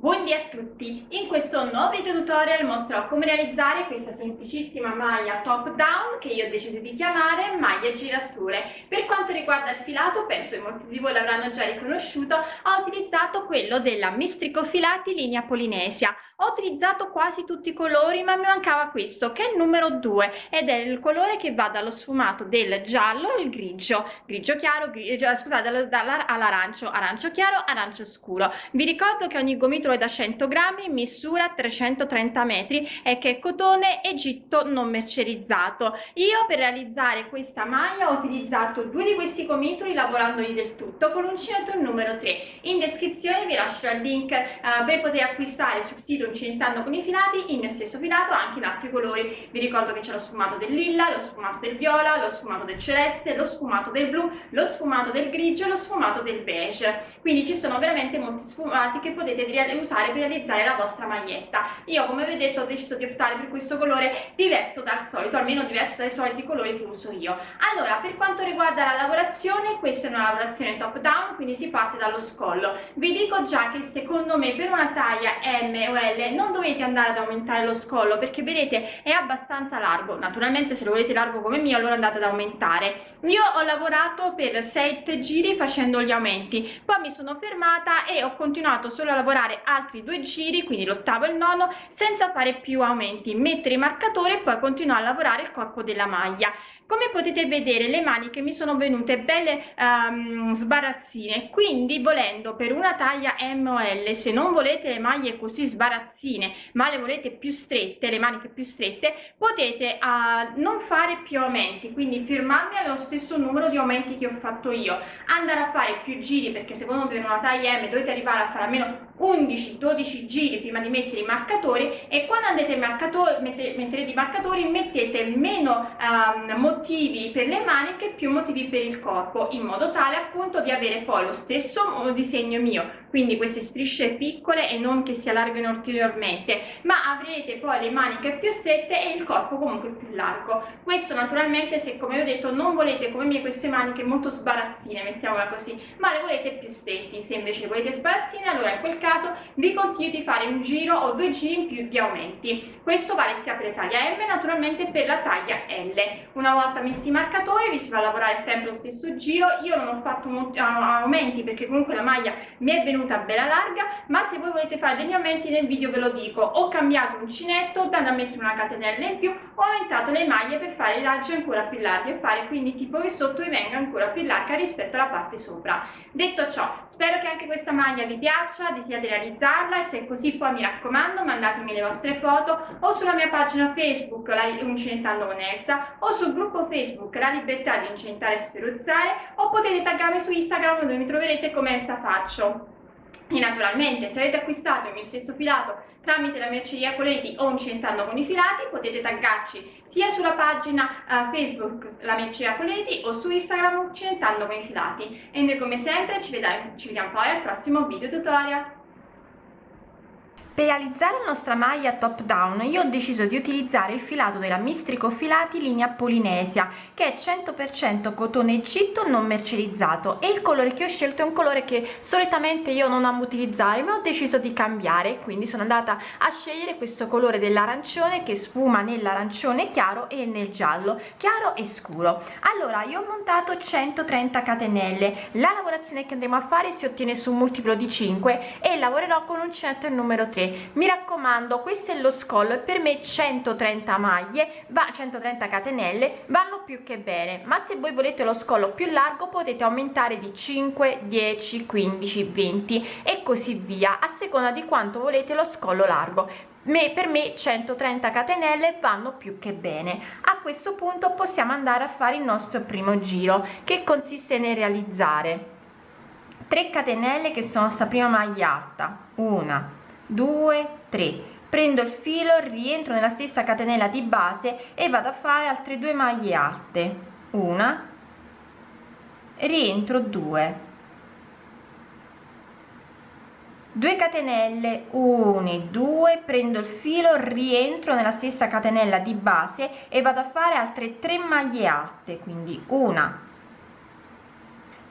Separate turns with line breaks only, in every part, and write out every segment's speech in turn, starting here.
Buondì a tutti! In questo nuovo video tutorial mostrerò come realizzare questa semplicissima maglia top down che io ho deciso di chiamare maglia girasole. Per quanto riguarda il filato, penso che molti di voi l'avranno già riconosciuto, ho utilizzato quello della Mistrico Filati linea Polinesia ho utilizzato quasi tutti i colori ma mi mancava questo che è il numero 2 ed è il colore che va dallo sfumato del giallo al grigio. Grigio chiaro grigio, eh, scusate all'arancio. Arancio chiaro arancio scuro. Vi ricordo che ogni gomitolo è da 100 grammi misura 330 metri e che è cotone egitto non mercerizzato. Io per realizzare questa maglia ho utilizzato due di questi gomitoli lavorandoli del tutto. Con l'uncinetto il numero 3 in descrizione vi lascerò il link uh, per poter acquistare sul sito incentando con i filati il mio stesso filato anche in altri colori. Vi ricordo che c'è lo sfumato del lilla lo sfumato del viola lo sfumato del celeste lo sfumato del blu lo sfumato del grigio lo sfumato del beige. Quindi ci sono veramente molti sfumati che potete usare per realizzare la vostra maglietta. Io come vi ho detto ho deciso di optare per questo colore diverso dal solito almeno diverso dai soliti colori che uso io. Allora per quanto riguarda la lavorazione questa è una lavorazione top down quindi si parte dallo scollo. Vi dico già che secondo me per una taglia M o L pelle non dovete andare ad aumentare lo scollo perché vedete è abbastanza largo. Naturalmente se lo volete largo come mio allora andate ad aumentare. Io ho lavorato per 7 giri facendo gli aumenti. Poi mi sono fermata e ho continuato solo a lavorare altri due giri quindi l'ottavo e il nono senza fare più aumenti. Mettere i marcatori e poi continuare a lavorare il corpo della maglia come potete vedere le maniche mi sono venute belle um, sbarazzine. Quindi volendo per una taglia M o L se non volete le maglie così sbarazzine ma le volete più strette le maniche più strette potete uh, non fare più aumenti. Quindi fermarmi allo stesso numero di aumenti che ho fatto io. Andare a fare più giri perché secondo me per una taglia M dovete arrivare a fare almeno 11-12 giri prima di mettere i marcatori e quando andate marcatori, mette, metterete i marcatori mettete meno um, motivi per le maniche più motivi per il corpo in modo tale appunto di avere poi lo stesso disegno mio. Quindi queste strisce piccole e non che si allargano ulteriormente ma avrete poi le maniche più strette e il corpo comunque più largo. Questo naturalmente se come ho detto non volete come me queste maniche molto sbarazzine mettiamola così ma le volete più stretti se invece volete sbarazzine allora in quel caso vi consiglio di fare un giro o due giri in più di aumenti. Questo vale sia per la taglia M naturalmente per la taglia L. Una volta messi i marcatori vi si va a lavorare sempre lo stesso giro. Io non ho fatto aumenti perché comunque la maglia mi è venuta bella larga ma se voi volete fare degli aumenti nel video ve lo dico. Ho cambiato uncinetto dando a mettere una catenella in più ho aumentato le maglie per fare i raggi ancora più larghi e fare quindi tipo che sotto vi venga ancora più larga rispetto alla parte sopra. Detto ciò spero che anche questa maglia vi piaccia desiderate realizzarla e se è così poi mi raccomando mandatemi le vostre foto o sulla mia pagina facebook la uncinettando con Elsa o sul gruppo facebook la libertà di incentare e sferuzzare o potete taggarmi su instagram dove mi troverete come Elsa Faccio. E naturalmente se avete acquistato il mio stesso filato tramite la merceria Coleti o Incentando con i filati potete taggarci sia sulla pagina uh, Facebook la merceria Coleti o su Instagram Incentando con i filati. E noi come sempre ci vediamo, ci vediamo poi al prossimo video tutorial
per realizzare la nostra maglia top down io ho deciso di utilizzare il filato della Mistrico Filati linea Polinesia che è 100% cotone Egitto non mercerizzato. E il colore che ho scelto è un colore che solitamente io non amo utilizzare ma ho deciso di cambiare. Quindi sono andata a scegliere questo colore dell'arancione che sfuma nell'arancione chiaro e nel giallo chiaro e scuro. Allora io ho montato 130 catenelle. La lavorazione che andremo a fare si ottiene su un multiplo di 5 e lavorerò con uncinetto il numero 3 mi raccomando questo è lo scollo e per me 130 maglie va 130 catenelle vanno più che bene. Ma se voi volete lo scollo più largo potete aumentare di 5 10 15 20 e così via a seconda di quanto volete lo scollo largo. Me, per me 130 catenelle vanno più che bene. A questo punto possiamo andare a fare il nostro primo giro che consiste nel realizzare 3 catenelle che sono sta prima maglia alta una 2 3 prendo il filo rientro nella stessa catenella di base e vado a fare altre due maglie alte. Una. Rientro 2 2 catenelle 1 2 prendo il filo rientro nella stessa catenella di base e vado a fare altre 3 maglie alte quindi una.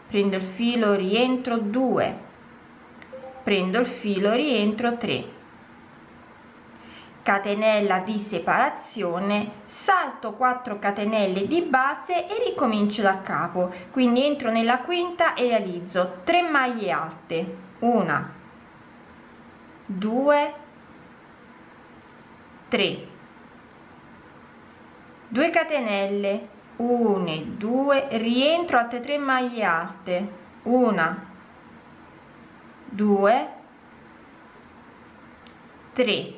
Prendo il filo rientro 2 prendo il filo rientro 3 catenella di separazione salto 4 catenelle di base e ricomincio da capo. Quindi entro nella quinta e realizzo 3 maglie alte. Una 2 3 2 catenelle 1 2 rientro altre 3 maglie alte. Una 2 3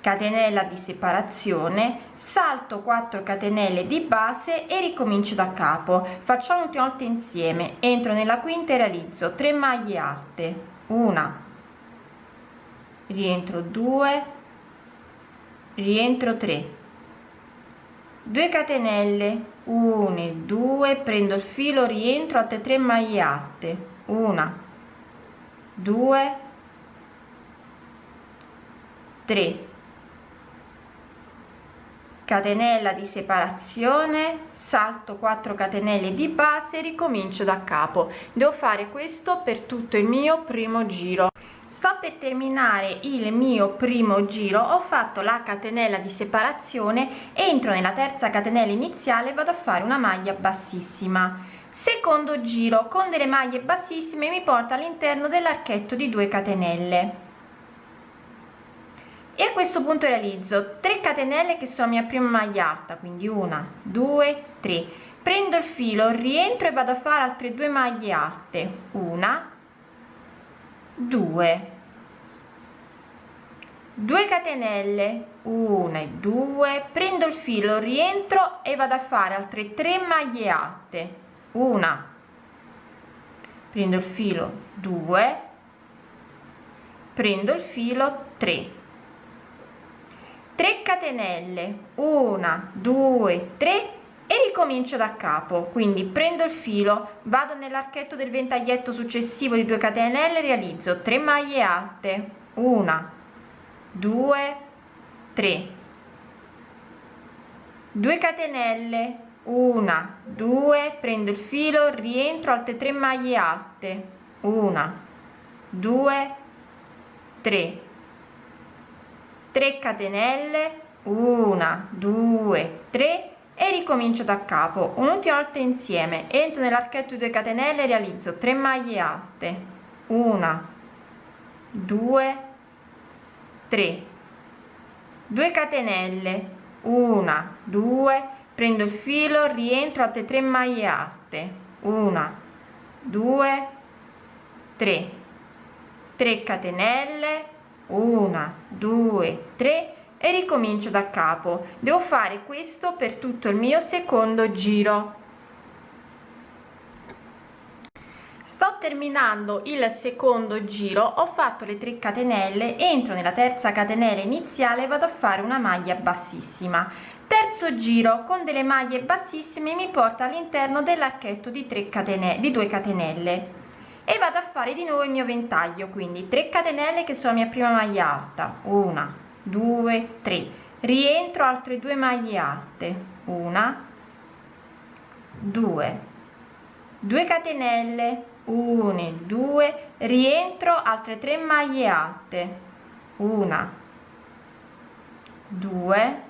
catenella di separazione salto 4 catenelle di base e ricomincio da capo. Facciamo ultima volta insieme. Entro nella quinta e realizzo 3 maglie alte. Una. Rientro 2 rientro 3 2 catenelle 1 2 prendo il filo rientro altre 3 maglie alte. Una 2 3 catenella di separazione salto 4 catenelle di base ricomincio da capo. Devo fare questo per tutto il mio primo giro sto per terminare il mio primo giro ho fatto la catenella di separazione entro nella terza catenella iniziale vado a fare una maglia bassissima. Secondo giro con delle maglie bassissime mi porta all'interno dell'archetto di 2 catenelle. E a questo punto realizzo 3 catenelle che sono mia prima maglia alta quindi una due tre. Prendo il filo rientro e vado a fare altre due maglie alte una due. 2 catenelle 1 e 2 prendo il filo rientro e vado a fare altre 3 maglie alte. Una. Prendo il filo 2 prendo il filo 3 3 catenelle 1 2 3 e ricomincio da capo. Quindi prendo il filo vado nell'archetto del ventaglietto successivo di 2 catenelle realizzo 3 maglie alte. 1 2 3 2 catenelle 1 2 prendo il filo rientro altre 3 maglie alte. 1 2 3 3 catenelle 1 2 3 e ricomincio da capo. Un'ultima volta insieme. Entro nell'archetto di 2 catenelle realizzo 3 maglie alte. 1 2 3 2 catenelle. 1 2 prendo il filo rientro altre 3 maglie alte. 1 2 3 3 catenelle. Una due tre e ricomincio da capo. Devo fare questo per tutto il mio secondo giro. Sto terminando il secondo giro ho fatto le 3 catenelle entro nella terza catenella iniziale vado a fare una maglia bassissima. Terzo giro con delle maglie bassissime mi porta all'interno dell'archetto di 3 catenelle di 2 catenelle. E vado a fare di nuovo il mio ventaglio quindi 3 catenelle che sono la mia prima maglia alta. Una due tre. Rientro altre due maglie alte. Una. Due. 2 catenelle. 1 2 rientro altre 3 maglie alte. Una. Due.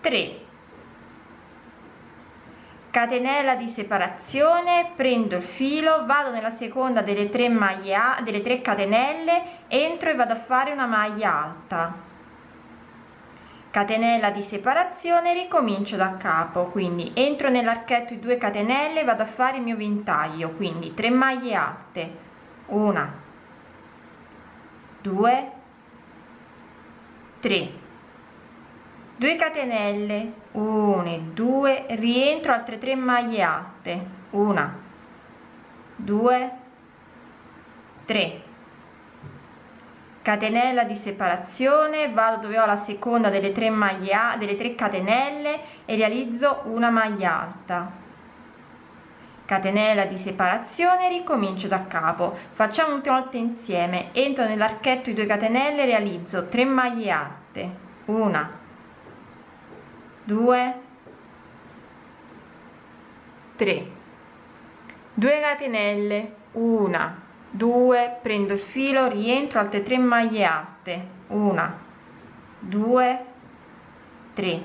Tre catenella di separazione prendo il filo vado nella seconda delle tre maglie delle 3 catenelle entro e vado a fare una maglia alta. Catenella di separazione ricomincio da capo quindi entro nell'archetto di 2 catenelle vado a fare il mio ventaglio quindi 3 maglie alte. Una 2 3 2 catenelle 1 2 rientro altre 3 maglie alte 1 2 3 catenella di separazione vado dove ho la seconda delle 3 maglie delle 3 catenelle e realizzo una maglia alta. Catenella di separazione ricomincio da capo. Facciamo un'ultima volta insieme. Entro nell'archetto di 2 catenelle realizzo 3 maglie alte una 2 3 2 catenelle una. 2 prendo il filo rientro altre 3 maglie alte una. 2 3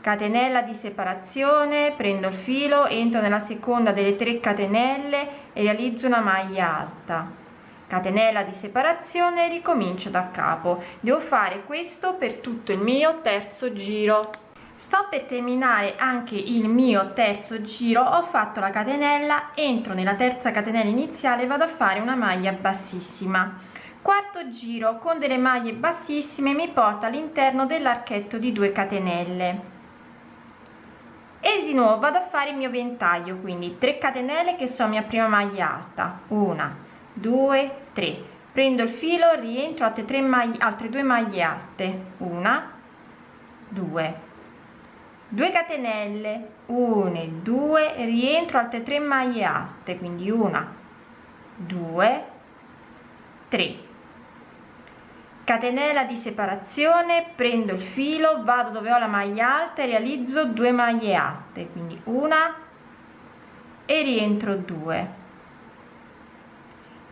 catenella di separazione. Prendo il filo entro nella seconda delle 3 catenelle e realizzo una maglia alta catenella di separazione ricomincio da capo. Devo fare questo per tutto il mio terzo giro. Sto per terminare anche il mio terzo giro. Ho fatto la catenella entro nella terza catenella iniziale vado a fare una maglia bassissima. Quarto giro con delle maglie bassissime mi porta all'interno dell'archetto di 2 catenelle. E di nuovo vado a fare il mio ventaglio quindi 3 catenelle che sono mia prima maglia alta. Una due tre. Prendo il filo rientro altre 3 maglie altre due maglie alte. Una due. 2 catenelle. 1 2 rientro altre 3 maglie alte. Quindi una 2 3 catenella di separazione. Prendo il filo vado dove ho la maglia alta e realizzo 2 maglie alte. Quindi una e rientro 2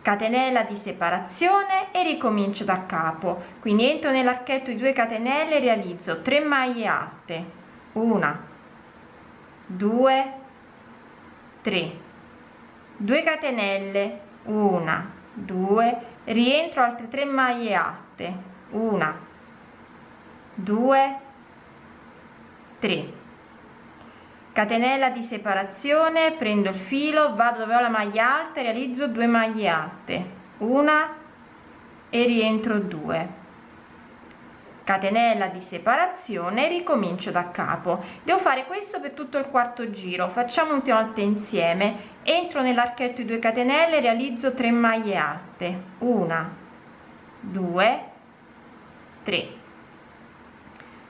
catenella di separazione e ricomincio da capo. Quindi entro nell'archetto di 2 catenelle realizzo 3 maglie alte. Una due tre. 2 catenelle. Una due. Rientro altre 3 maglie alte. Una due tre catenella di separazione prendo il filo vado dove ho la maglia alta realizzo 2 maglie alte. Una e rientro 2 catenella di separazione ricomincio da capo. Devo fare questo per tutto il quarto giro. Facciamo un volte insieme. Entro nell'archetto di 2 catenelle realizzo 3 maglie alte. Una 2 3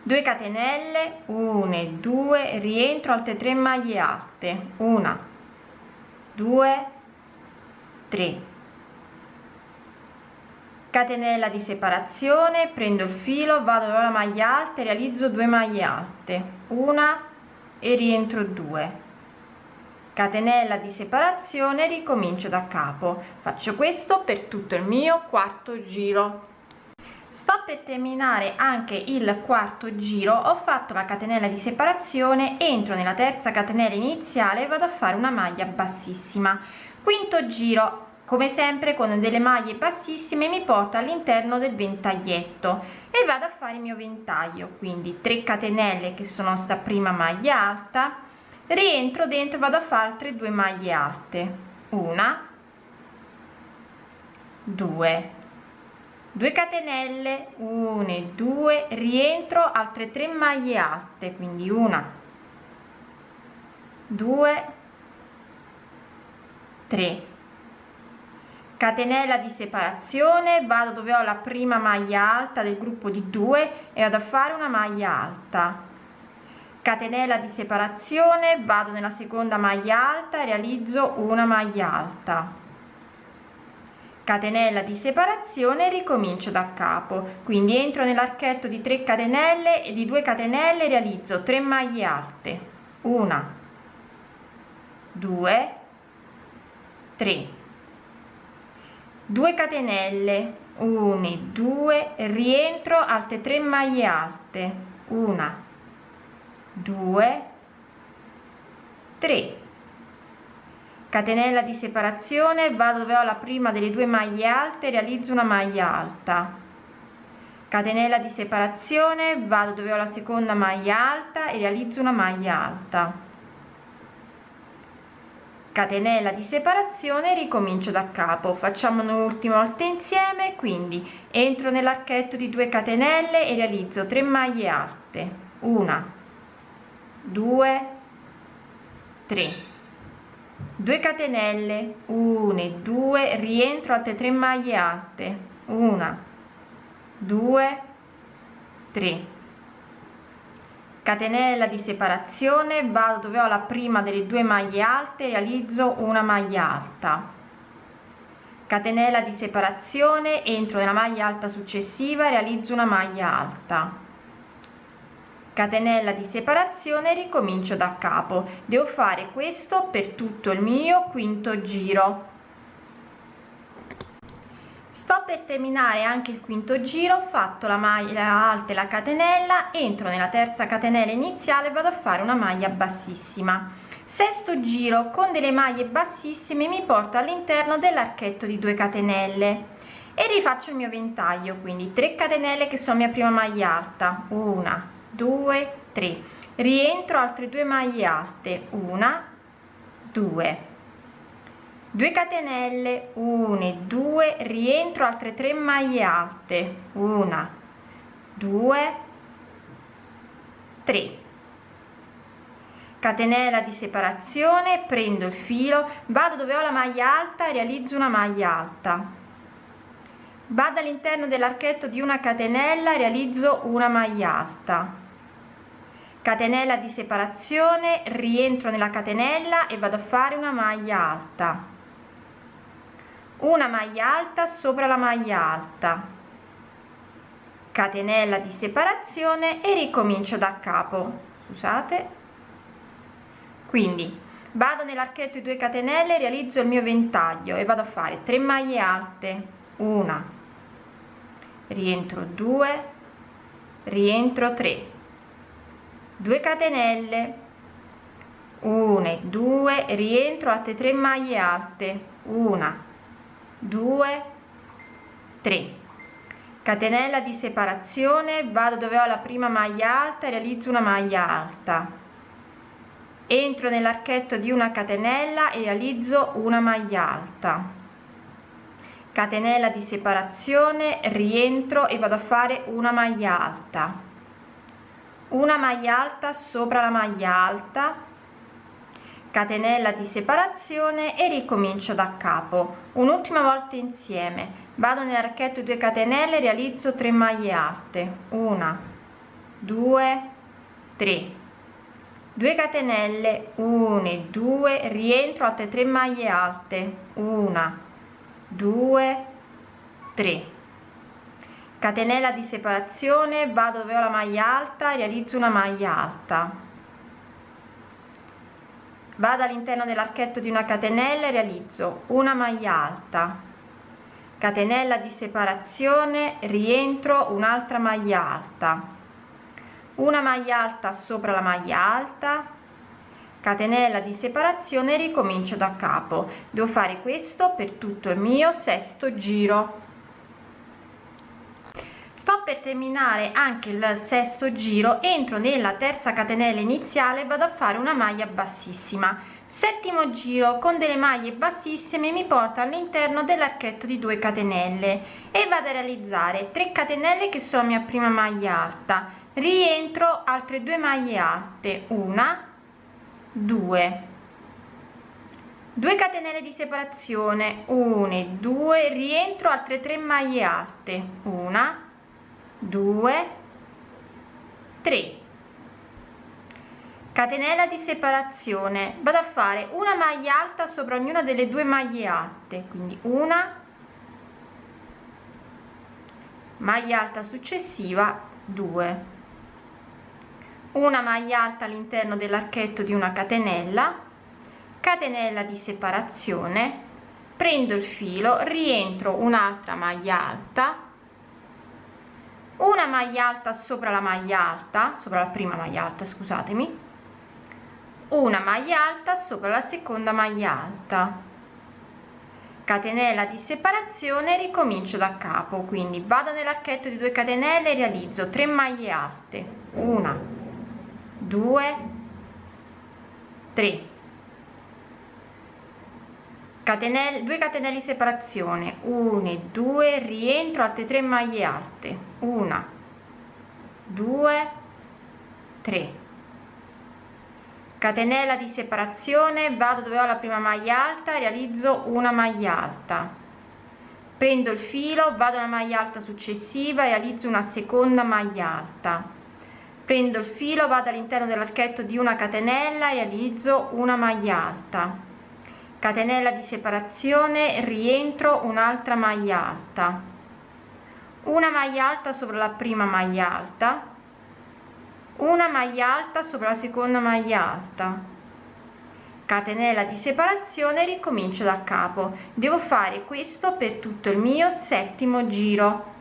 2 catenelle 1 e 2 rientro altre 3 maglie alte. Una 2 3 catenella di separazione prendo il filo vado dove la maglia alta realizzo 2 maglie alte. Una e rientro 2 catenella di separazione ricomincio da capo. Faccio questo per tutto il mio quarto giro sto per terminare anche il quarto giro. Ho fatto la catenella di separazione entro nella terza catenella iniziale e vado a fare una maglia bassissima. Quinto giro come sempre con delle maglie bassissime mi porta all'interno del ventaglietto e vado a fare il mio ventaglio. Quindi 3 catenelle che sono sta prima maglia alta rientro dentro vado a fare altre due maglie alte. Una due 2 catenelle 1 e 2 rientro altre 3 maglie alte quindi una 2 3 catenella di separazione vado dove ho la prima maglia alta del gruppo di 2 e vado a fare una maglia alta. Catenella di separazione vado nella seconda maglia alta e realizzo una maglia alta catenella di separazione ricomincio da capo. Quindi entro nell'archetto di 3 catenelle e di 2 catenelle realizzo 3 maglie alte. Una 2 3 2 catenelle 1 2 rientro altre 3 maglie alte. 1 2 3 catenella di separazione vado dove ho la prima delle due maglie alte realizzo una maglia alta. Catenella di separazione vado dove ho la seconda maglia alta e realizzo una maglia alta. Catenella di separazione ricomincio da capo. Facciamo un'ultima volta insieme quindi entro nell'archetto di 2 catenelle e realizzo 3 maglie alte. Una 2 3 2 catenelle 1 e 2 rientro altre 3 maglie alte. Una 2 3 catenella di separazione vado dove ho la prima delle due maglie alte realizzo una maglia alta. Catenella di separazione entro nella maglia alta successiva realizzo una maglia alta catenella di separazione ricomincio da capo. Devo fare questo per tutto il mio quinto giro. Sto per terminare anche il quinto giro ho fatto la maglia alta e la catenella entro nella terza catenella iniziale vado a fare una maglia bassissima. Sesto giro con delle maglie bassissime mi porto all'interno dell'archetto di 2 catenelle. E rifaccio il mio ventaglio quindi 3 catenelle che sono mia prima maglia alta. Una 2 3 rientro altre due maglie alte. Una 2 2 catenelle. 1 e 2 rientro altre 3 maglie alte. Una 2 3 catenella di separazione. Prendo il filo. Vado dove ho la maglia alta realizzo una maglia alta. Vado all'interno dell'archetto di una catenella realizzo una maglia alta catenella di separazione rientro nella catenella e vado a fare una maglia alta. Una maglia alta sopra la maglia alta. Catenella di separazione e ricomincio da capo. Scusate. Quindi vado nell'archetto di 2 catenelle realizzo il mio ventaglio e vado a fare 3 maglie alte. Una. Rientro 2 rientro 3 2 catenelle. 1 e 2 rientro altre 3 maglie alte. 1 2 3 catenella di separazione vado dove ho la prima maglia alta e realizzo una maglia alta. Entro nell'archetto di una catenella e realizzo una maglia alta. Catenella di separazione rientro e vado a fare una maglia alta una maglia alta sopra la maglia alta. Catenella di separazione e ricomincio da capo. Un'ultima volta insieme. Vado nell'archetto 2 catenelle realizzo 3 maglie alte. Una 2 3 2 catenelle 1 e 2 rientro altre 3 maglie alte. Una 2 3 catenella di separazione vado dove ho la maglia alta realizzo una maglia alta. Vado all'interno dell'archetto di una catenella e realizzo una maglia alta. Catenella di separazione rientro un'altra maglia alta. Una maglia alta sopra la maglia alta. Catenella di separazione ricomincio da capo. Devo fare questo per tutto il mio sesto giro sto per terminare anche il sesto giro entro nella terza catenella iniziale vado a fare una maglia bassissima. Settimo giro con delle maglie bassissime mi porta all'interno dell'archetto di 2 catenelle e vado a realizzare 3 catenelle che sono mia prima maglia alta. Rientro altre due maglie alte. Una due. 2 catenelle di separazione. 1 e 2 rientro altre 3 maglie alte. Una 2 3 catenella di separazione. Vado a fare una maglia alta sopra ognuna delle due maglie alte quindi una. Maglia alta successiva 2 una maglia alta all'interno dell'archetto di una catenella. Catenella di separazione. Prendo il filo rientro un'altra maglia alta una maglia alta sopra la maglia alta sopra la prima maglia alta scusatemi. Una maglia alta sopra la seconda maglia alta. Catenella di separazione ricomincio da capo. Quindi vado nell'archetto di 2 catenelle e realizzo 3 maglie alte. Una 2 3 catenelle 2 catenelle di separazione. 1 e 2 rientro altre 3 maglie alte. 1 2 3 catenella di separazione vado dove ho la prima maglia alta realizzo una maglia alta. Prendo il filo vado alla maglia alta successiva realizzo una seconda maglia alta. Prendo il filo vado all'interno dell'archetto di una catenella realizzo una maglia alta catenella di separazione rientro un'altra maglia alta. Una maglia alta sopra la prima maglia alta. Una maglia alta sopra la seconda maglia alta. Catenella di separazione ricomincio da capo. Devo fare questo per tutto il mio settimo giro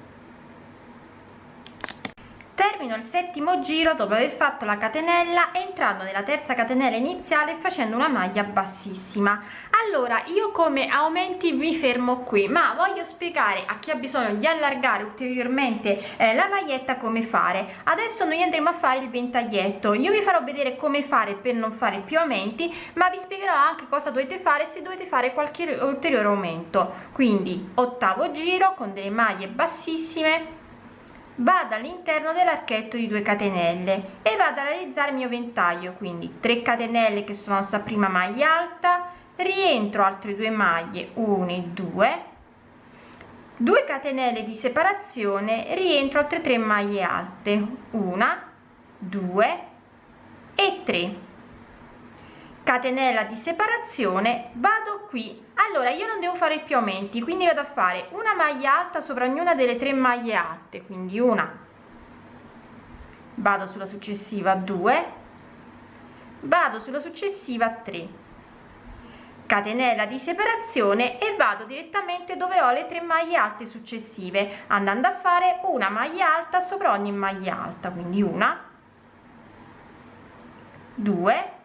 termino il settimo giro dopo aver fatto la catenella entrando nella terza catenella iniziale facendo una maglia bassissima. Allora io come aumenti mi fermo qui ma voglio spiegare a chi ha bisogno di allargare ulteriormente eh, la maglietta come fare. Adesso noi andremo a fare il ventaglietto. Io vi farò vedere come fare per non fare più aumenti ma vi spiegherò anche cosa dovete fare se dovete fare qualche ulteriore aumento. Quindi ottavo giro con delle maglie bassissime vado all'interno dell'archetto di 2 catenelle e vado a realizzare il mio ventaglio quindi 3 catenelle che sono sta prima maglia alta rientro altre due maglie 1 e 2 2 catenelle di separazione rientro altre 3 maglie alte 1 2 e 3 catenella di separazione vado qui. Allora io non devo fare più aumenti quindi vado a fare una maglia alta sopra ognuna delle tre maglie alte quindi una. Vado sulla successiva 2 vado sulla successiva 3 catenella di separazione e vado direttamente dove ho le tre maglie alte successive andando a fare una maglia alta sopra ogni maglia alta quindi una 2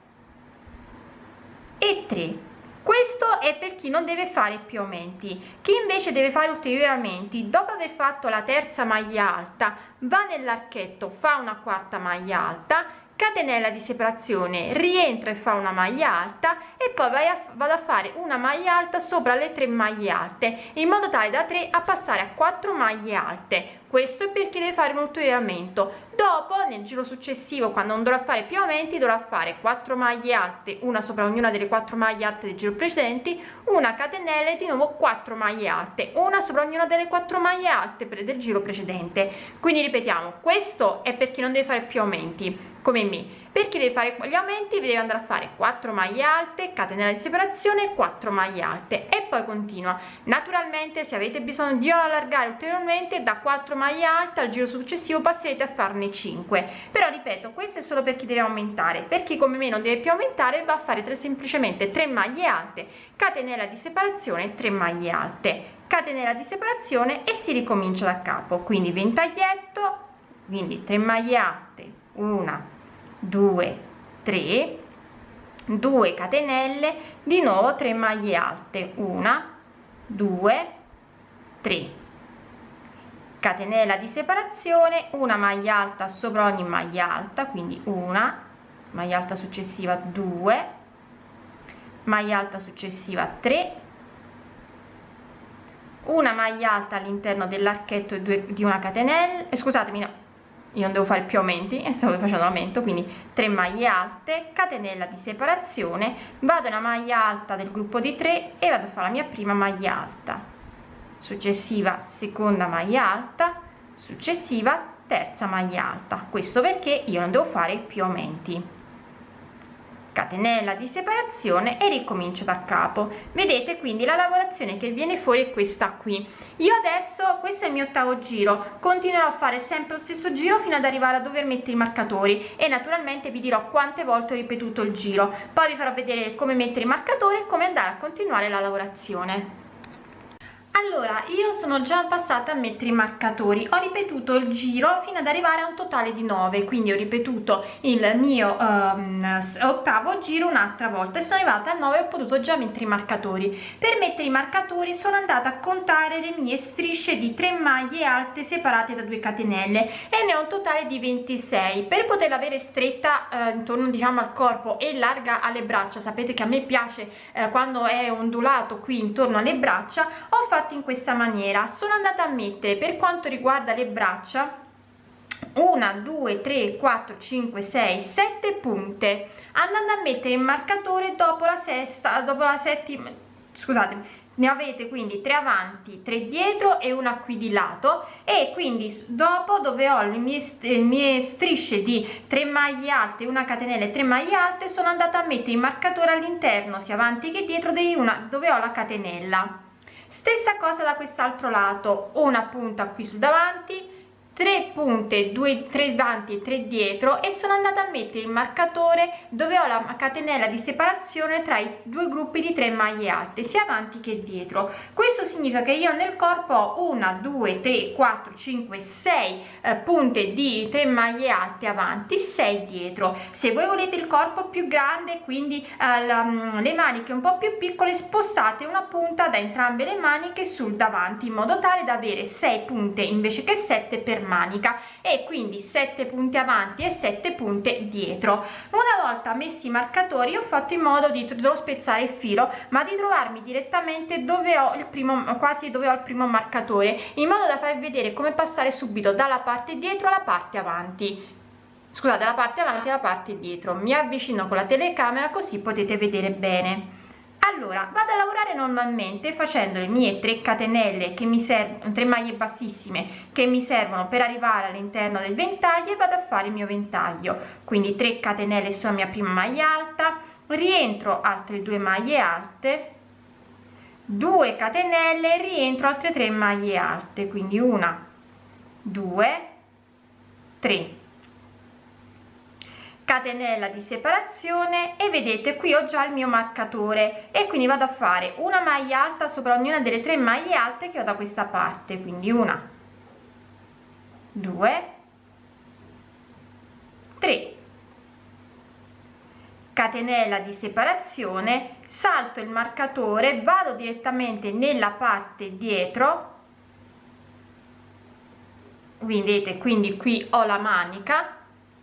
e 3 questo è per chi non deve fare più aumenti. Chi invece deve fare ulteriori aumenti dopo aver fatto la terza maglia alta va nell'archetto fa una quarta maglia alta catenella di separazione rientra e fa una maglia alta e poi vai a, vado a fare una maglia alta sopra le tre maglie alte in modo tale da 3 a passare a 4 maglie alte. Questo è perché deve fare un ulteriore aumento dopo nel giro successivo quando non dovrà fare più aumenti dovrà fare 4 maglie alte una sopra ognuna delle quattro maglie alte del giro precedenti una catenella e di nuovo 4 maglie alte una sopra ognuna delle quattro maglie alte del giro precedente. Quindi ripetiamo questo è perché non deve fare più aumenti come me. Perché deve fare gli aumenti deve andare a fare 4 maglie alte catenella di separazione 4 maglie alte e poi continua. Naturalmente se avete bisogno di allargare ulteriormente da 4 maglie alte al giro successivo passerete a farne 5 però ripeto questo è solo per chi deve aumentare. Per chi come me non deve più aumentare va a fare tre, semplicemente 3 maglie alte catenella di separazione 3 maglie alte. Catenella di separazione e si ricomincia da capo. Quindi ventaglietto quindi 3 maglie alte una 2 3 2 catenelle di nuovo 3 maglie alte. 1 2 3 catenella di separazione una maglia alta sopra ogni maglia alta quindi una maglia alta successiva 2 maglia alta successiva 3 una maglia alta all'interno dell'archetto di una catenella eh, scusatemi no, io non devo fare più aumenti e stavo facendo l'aumento quindi 3 maglie alte catenella di separazione vado una maglia alta del gruppo di 3 e vado a fare la mia prima maglia alta. Successiva seconda maglia alta successiva terza maglia alta. Questo perché io non devo fare più aumenti catenella di separazione e ricomincio da capo. Vedete quindi la lavorazione che viene fuori è questa qui. Io adesso questo è il mio ottavo giro continuerò a fare sempre lo stesso giro fino ad arrivare a dover mettere i marcatori e naturalmente vi dirò quante volte ho ripetuto il giro. Poi vi farò vedere come mettere i marcatori e come andare a continuare la lavorazione allora io sono già passata a mettere i marcatori. Ho ripetuto il giro fino ad arrivare a un totale di 9 quindi ho ripetuto il mio um, ottavo giro un'altra volta e sono arrivata a 9 ho potuto già mettere i marcatori. Per mettere i marcatori sono andata a contare le mie strisce di 3 maglie alte separate da 2 catenelle e ne ho un totale di 26 per poterla avere stretta eh, intorno diciamo al corpo e larga alle braccia sapete che a me piace eh, quando è ondulato qui intorno alle braccia ho fatto fatto in questa maniera. Sono andata a mettere per quanto riguarda le braccia 1 2 3 4 5 6 7 punte. Andando a mettere il marcatore dopo la sesta dopo la settima scusate ne avete quindi 3 avanti 3 dietro e una qui di lato. E quindi dopo dove ho le mie, le mie strisce di 3 maglie alte una catenella e 3 maglie alte sono andata a mettere il marcatore all'interno sia avanti che dietro di una dove ho la catenella stessa cosa da quest'altro lato una punta qui sul davanti 3 punte 2 3 davanti e 3 dietro e sono andata a mettere il marcatore dove ho la catenella di separazione tra i due gruppi di 3 maglie alte sia avanti che dietro. Questo significa che io nel corpo ho una 2 3 4 5 6 eh, punte di 3 maglie alte avanti 6 dietro. Se voi volete il corpo più grande quindi eh, la, mm, le maniche un po più piccole spostate una punta da entrambe le maniche sul davanti in modo tale da avere 6 punte invece che 7 per manica e quindi 7 punti avanti e 7 punte dietro. Una volta messi i marcatori ho fatto in modo di devo spezzare il filo ma di trovarmi direttamente dove ho il primo quasi dove ho il primo marcatore in modo da far vedere come passare subito dalla parte dietro alla parte avanti. Scusate la parte avanti e la parte dietro. Mi avvicino con la telecamera così potete vedere bene allora vado a lavorare normalmente facendo le mie 3 catenelle che mi servono 3 maglie bassissime che mi servono per arrivare all'interno del ventaglio e vado a fare il mio ventaglio. Quindi 3 catenelle sulla mia prima maglia alta rientro altre due maglie alte 2 catenelle rientro altre 3 maglie alte. Quindi una 2 3 catenella di separazione e vedete qui ho già il mio marcatore. E quindi vado a fare una maglia alta sopra ognuna delle tre maglie alte che ho da questa parte quindi una due tre. Catenella di separazione salto il marcatore vado direttamente nella parte dietro. Vedete quindi qui ho la manica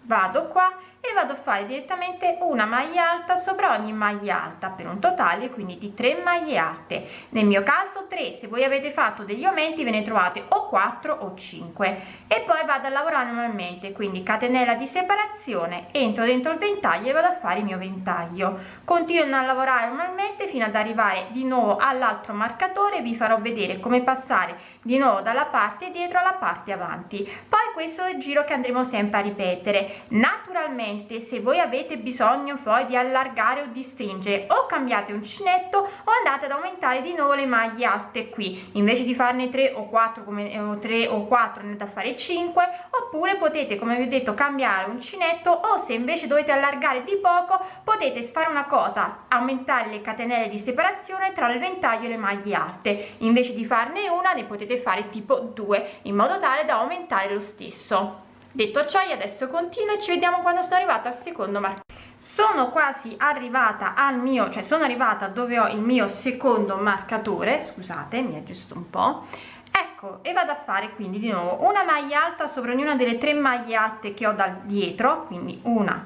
vado qua e vado a fare direttamente una maglia alta sopra ogni maglia alta per un totale quindi di 3 maglie alte. Nel mio caso 3 se voi avete fatto degli aumenti ve ne trovate o 4 o 5 e poi vado a lavorare normalmente quindi catenella di separazione entro dentro il ventaglio e vado a fare il mio ventaglio. Continuo a lavorare normalmente fino ad arrivare di nuovo all'altro marcatore vi farò vedere come passare di nuovo dalla parte dietro alla parte avanti. Poi questo è il giro che andremo sempre a ripetere. Naturalmente ovviamente. Se voi avete bisogno poi di allargare o di stringere o cambiate uncinetto o andate ad aumentare di nuovo le maglie alte qui. Invece di farne 3 o 4 come o 3 o 4 andate a fare 5 oppure potete come vi ho detto cambiare uncinetto o se invece dovete allargare di poco potete fare una cosa aumentare le catenelle di separazione tra il ventaglio e le maglie alte. Invece di farne una ne potete fare tipo 2 in modo tale da aumentare lo stesso detto ciò io adesso continuo e ci vediamo quando sono arrivata al secondo marcato sono quasi arrivata al mio cioè sono arrivata dove ho il mio secondo marcatore scusate mi aggiusto un po. Ecco e vado a fare quindi di nuovo una maglia alta sopra ognuna delle tre maglie alte che ho dal dietro quindi una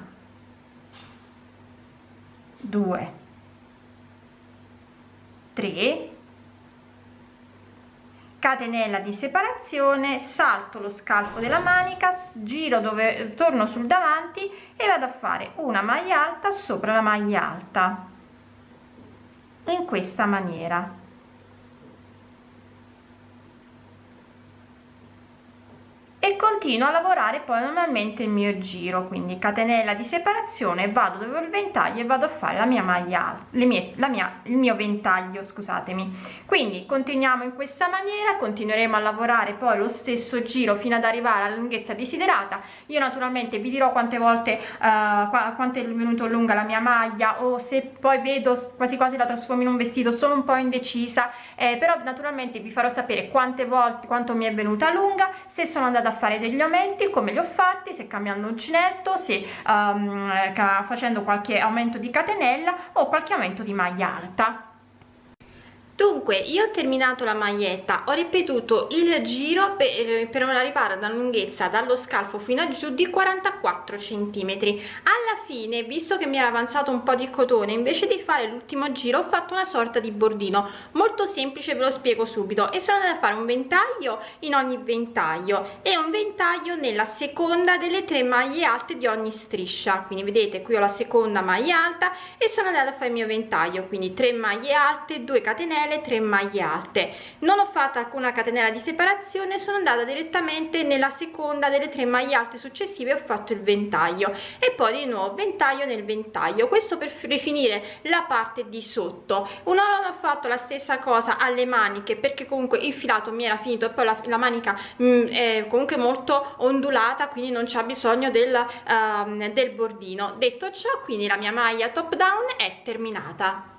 due tre catenella di separazione salto lo scalfo della manica giro dove torno sul davanti e vado a fare una maglia alta sopra la maglia alta. In questa maniera e continuo a lavorare poi normalmente il mio giro quindi catenella di separazione vado dove ho il ventaglio e vado a fare la mia maglia le mie la mia il mio ventaglio scusatemi. Quindi continuiamo in questa maniera continueremo a lavorare poi lo stesso giro fino ad arrivare alla lunghezza desiderata. Io naturalmente vi dirò quante volte uh, quanto è venuto lunga la mia maglia o se poi vedo quasi quasi la trasformo in un vestito sono un po indecisa eh, però naturalmente vi farò sapere quante volte quanto mi è venuta lunga se sono andata a fare degli aumenti come li ho fatti se cambiando uncinetto se um, facendo qualche aumento di catenella o qualche aumento di maglia alta
dunque io ho terminato la maglietta ho ripetuto il giro per, per arrivare alla lunghezza dallo scalfo fino a giù di 44 centimetri. Alla fine visto che mi era avanzato un po di cotone invece di fare l'ultimo giro ho fatto una sorta di bordino. Molto semplice ve lo spiego subito. E sono andata a fare un ventaglio in ogni ventaglio e un ventaglio nella seconda delle tre maglie alte di ogni striscia. Quindi vedete qui ho la seconda maglia alta e sono andata a fare il mio ventaglio. Quindi 3 maglie alte 2 catenelle
catenelle 3 maglie alte. Non ho fatto alcuna catenella di separazione sono andata direttamente nella seconda delle tre maglie alte successive ho fatto il ventaglio. E poi di nuovo ventaglio nel ventaglio. Questo per rifinire la parte di sotto. Un'ora ho fatto la stessa cosa alle maniche perché comunque il filato mi era finito e poi la, la manica mh, mm, è comunque molto ondulata quindi non c'è bisogno del, uh, del bordino. Detto ciò quindi la mia maglia top down è terminata